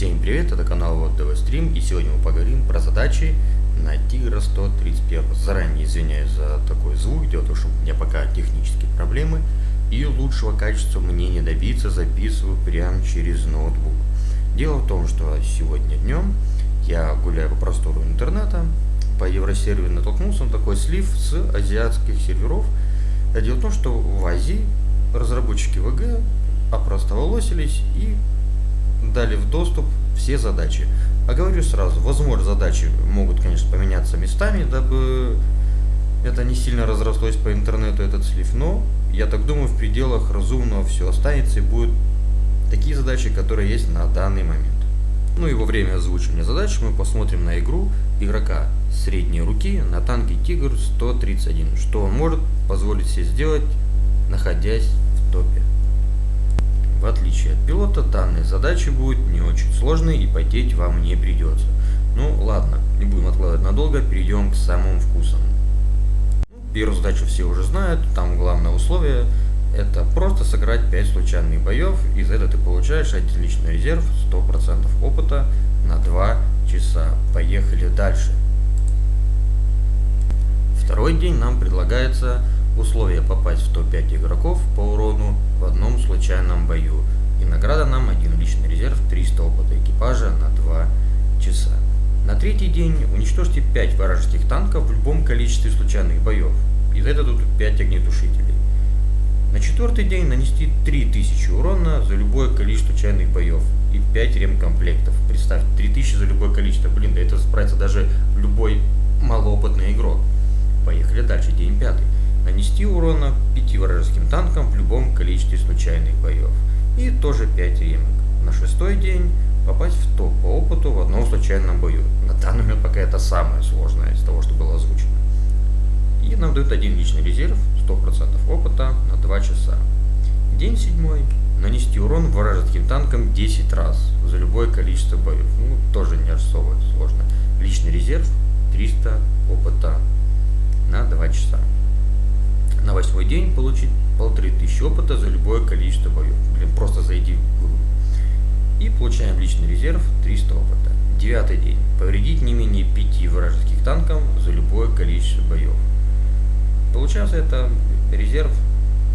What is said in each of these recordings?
Всем привет, это канал Вот Стрим, и сегодня мы поговорим про задачи на Тигра 131. Заранее извиняюсь за такой звук, дело в том, что у меня пока технические проблемы, и лучшего качества мне не добиться, записываю прямо через ноутбук. Дело в том, что сегодня днем я гуляю по простору интернета, по Евросерверу натолкнулся на такой слив с азиатских серверов. Дело в том, что в Азии разработчики ВГ опростоволосились и дали в доступ все задачи. А говорю сразу, возможно, задачи могут, конечно, поменяться местами, дабы это не сильно разрослось по интернету, этот слив, но я так думаю, в пределах разумного все останется и будут такие задачи, которые есть на данный момент. Ну и во время озвучивания задач мы посмотрим на игру игрока средней руки на танке Тигр 131, что он может позволить себе сделать, находясь в топе. Отличие от пилота, данные задачи будут не очень сложные и потеть вам не придется. Ну ладно, не будем откладывать надолго, перейдем к самым вкусам. Первую задачу все уже знают, там главное условие это просто сыграть 5 случайных боев, и за это ты получаешь один личный резерв, 100% опыта на 2 часа. Поехали дальше. Второй день нам предлагается Условие попасть в топ-5 игроков по урону в одном случайном бою. И награда нам один личный резерв 300 опыта экипажа на 2 часа. На третий день уничтожьте 5 вражеских танков в любом количестве случайных боев. И за это тут 5 огнетушителей. На четвертый день нанести 3000 урона за любое количество случайных боев и 5 ремкомплектов. Представь, 3000 за любое количество. Блин, да это справится даже любой малоопытный игрок. Поехали дальше, день пятый нанести урона 5 вражеским танкам в любом количестве случайных боев. И тоже 5 ремок. На шестой день попасть в топ по опыту в одном случайном бою. На данный момент пока это самое сложное из того, что было озвучено. И нам дают один личный резерв, 100% опыта на 2 часа. День седьмой. Нанести урон вражеским танкам 10 раз за любое количество боев. Ну, тоже не особо сложно. Личный резерв 300 опыта на 2 часа на восьмой день получить полторы тысячи опыта за любое количество боев. Блин, просто зайди в игру. И получаем личный резерв 300 опыта. Девятый день. Повредить не менее 5 вражеских танков за любое количество боев. Получается это резерв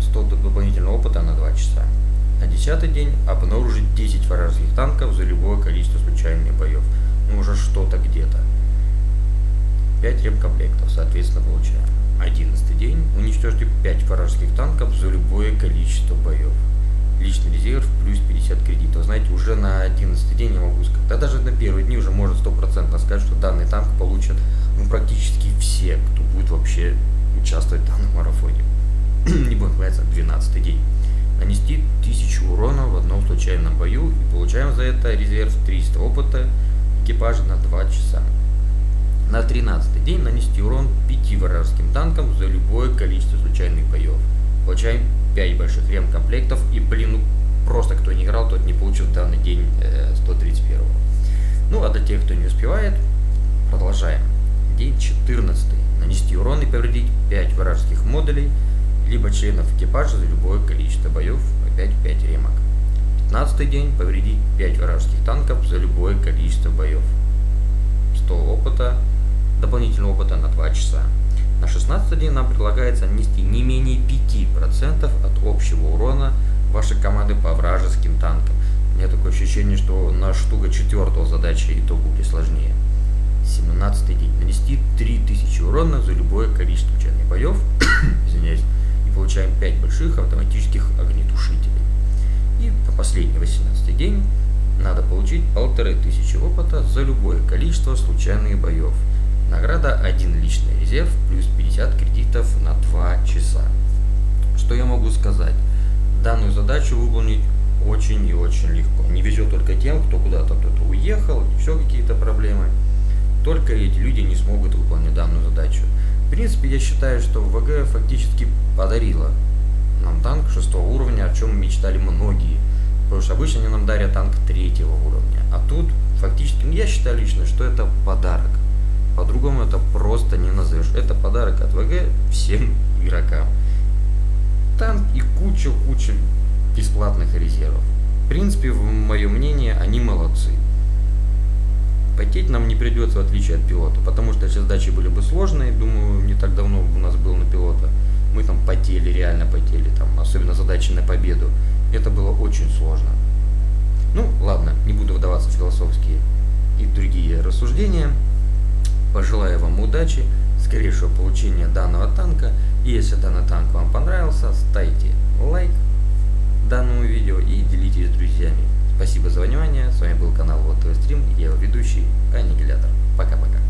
100 дополнительного опыта на 2 часа. На десятый день обнаружить 10 вражеских танков за любое количество случайных боев. Ну уже что-то где-то. 5 ремкомплектов, соответственно, получаем. 11 день уничтожьте 5 вражеских танков за любое количество боев. Личный резерв плюс 50 кредитов. Знаете, уже на 11 день я могу сказать, да даже на первые дни уже можно стопроцентно сказать, что данный танк получат ну, практически все, кто будет вообще участвовать в данном марафоне. Не будем бояться, 12 день. Нанести 1000 урона в одном случайном бою и получаем за это резерв 300 опыта экипажа на 2 часа. На 13 день нанести урон 5 вражеским танкам за любое количество случайных боев. Получаем 5 больших ремкомплектов и, блин, ну просто кто не играл, тот не получил в данный день э, 131. Ну а для тех, кто не успевает, продолжаем. День 14. Нанести урон и повредить 5 вражеских модулей, либо членов экипажа за любое количество боев, опять 5 ремок. 15 день повредить 5 вражеских танков за любое количество боев. 100 опыта дополнительного опыта на 2 часа. На 16 день нам предлагается нанести не менее 5% от общего урона вашей команды по вражеским танкам. У меня такое ощущение, что на штука четвертого задачи и то будет сложнее. 17 день. Нанести 3000 урона за любое количество случайных боев. Извиняюсь. И получаем 5 больших автоматических огнетушителей. И по последний 18 день надо получить 1500 опыта за любое количество случайных боев. Награда 1 личный резерв плюс 50 кредитов на 2 часа. Что я могу сказать? Данную задачу выполнить очень и очень легко. Не везет только тем, кто куда-то кто-то уехал, еще какие-то проблемы. Только эти люди не смогут выполнить данную задачу. В принципе, я считаю, что ВГ фактически подарила нам танк шестого уровня, о чем мечтали многие. Потому что обычно они нам дарят танк третьего уровня. А тут фактически, ну, я считаю лично, что это подарок. Это просто не назовешь. Это подарок от ВГ всем игрокам. Там и куча-куча бесплатных резервов. В принципе, в мое мнение, они молодцы. не придется, в отличие от пилота. Потому что задачи были бы сложные, думаю, не так давно у нас был на пилота, мы там потели, реально потели, там, особенно задачи на победу. Это было очень сложно. Ну, ладно, не буду вдаваться в философские и другие рассуждения. Пожелаю вам удачи, скорейшего получения данного танка. И если данный танк вам понравился, ставьте лайк данному видео и делитесь с друзьями. Спасибо за внимание. С вами был канал Вот ТВ Стрим. Я его ведущий Аннигилятор. Пока-пока.